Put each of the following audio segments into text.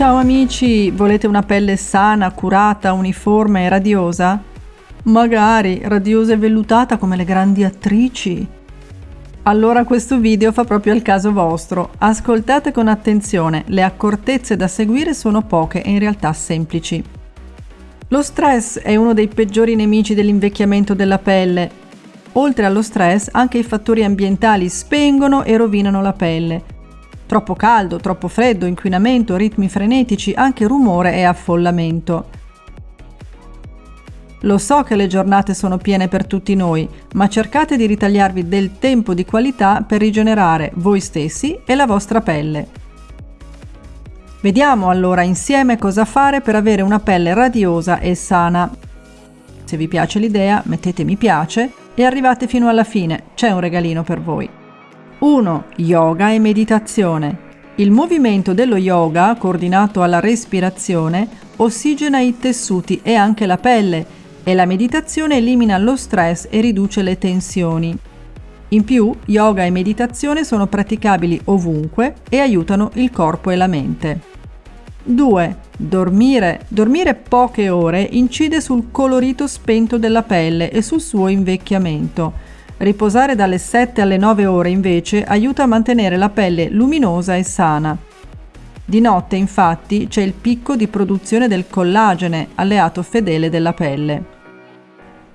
Ciao amici, volete una pelle sana, curata, uniforme e radiosa? Magari radiosa e vellutata come le grandi attrici. Allora questo video fa proprio al caso vostro. Ascoltate con attenzione, le accortezze da seguire sono poche e in realtà semplici. Lo stress è uno dei peggiori nemici dell'invecchiamento della pelle. Oltre allo stress, anche i fattori ambientali spengono e rovinano la pelle. Troppo caldo, troppo freddo, inquinamento, ritmi frenetici, anche rumore e affollamento. Lo so che le giornate sono piene per tutti noi, ma cercate di ritagliarvi del tempo di qualità per rigenerare voi stessi e la vostra pelle. Vediamo allora insieme cosa fare per avere una pelle radiosa e sana. Se vi piace l'idea mettete mi piace e arrivate fino alla fine, c'è un regalino per voi. 1. Yoga e meditazione. Il movimento dello yoga, coordinato alla respirazione, ossigena i tessuti e anche la pelle e la meditazione elimina lo stress e riduce le tensioni. In più, yoga e meditazione sono praticabili ovunque e aiutano il corpo e la mente. 2. Dormire. Dormire poche ore incide sul colorito spento della pelle e sul suo invecchiamento Riposare dalle 7 alle 9 ore invece aiuta a mantenere la pelle luminosa e sana. Di notte infatti c'è il picco di produzione del collagene, alleato fedele della pelle.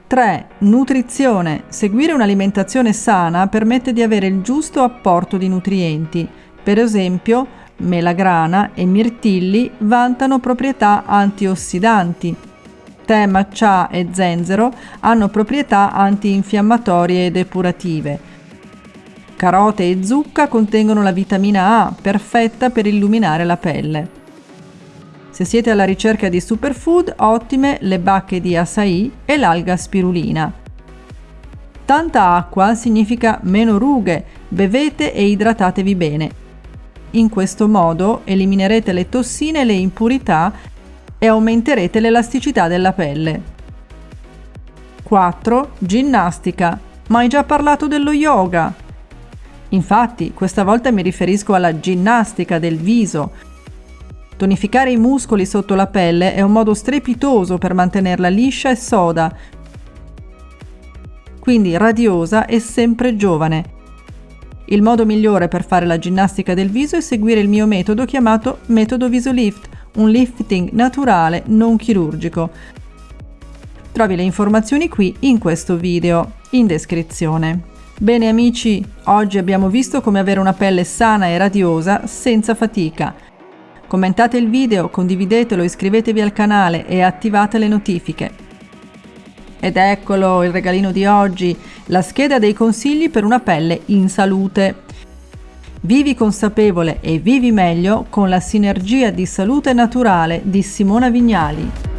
3. Nutrizione. Seguire un'alimentazione sana permette di avere il giusto apporto di nutrienti. Per esempio, melagrana e mirtilli vantano proprietà antiossidanti, tè, matcha e zenzero hanno proprietà antinfiammatorie e depurative. Carote e zucca contengono la vitamina A, perfetta per illuminare la pelle. Se siete alla ricerca di superfood, ottime le bacche di açaí e l'alga spirulina. Tanta acqua significa meno rughe, bevete e idratatevi bene. In questo modo eliminerete le tossine e le impurità e aumenterete l'elasticità della pelle. 4. Ginnastica. Ma hai già parlato dello yoga? Infatti, questa volta mi riferisco alla ginnastica del viso. Tonificare i muscoli sotto la pelle è un modo strepitoso per mantenerla liscia e soda, quindi radiosa e sempre giovane. Il modo migliore per fare la ginnastica del viso è seguire il mio metodo chiamato metodo Visolift, un lifting naturale non chirurgico. Trovi le informazioni qui in questo video, in descrizione. Bene amici, oggi abbiamo visto come avere una pelle sana e radiosa senza fatica. Commentate il video, condividetelo, iscrivetevi al canale e attivate le notifiche. Ed eccolo il regalino di oggi, la scheda dei consigli per una pelle in salute. Vivi consapevole e vivi meglio con la sinergia di salute naturale di Simona Vignali.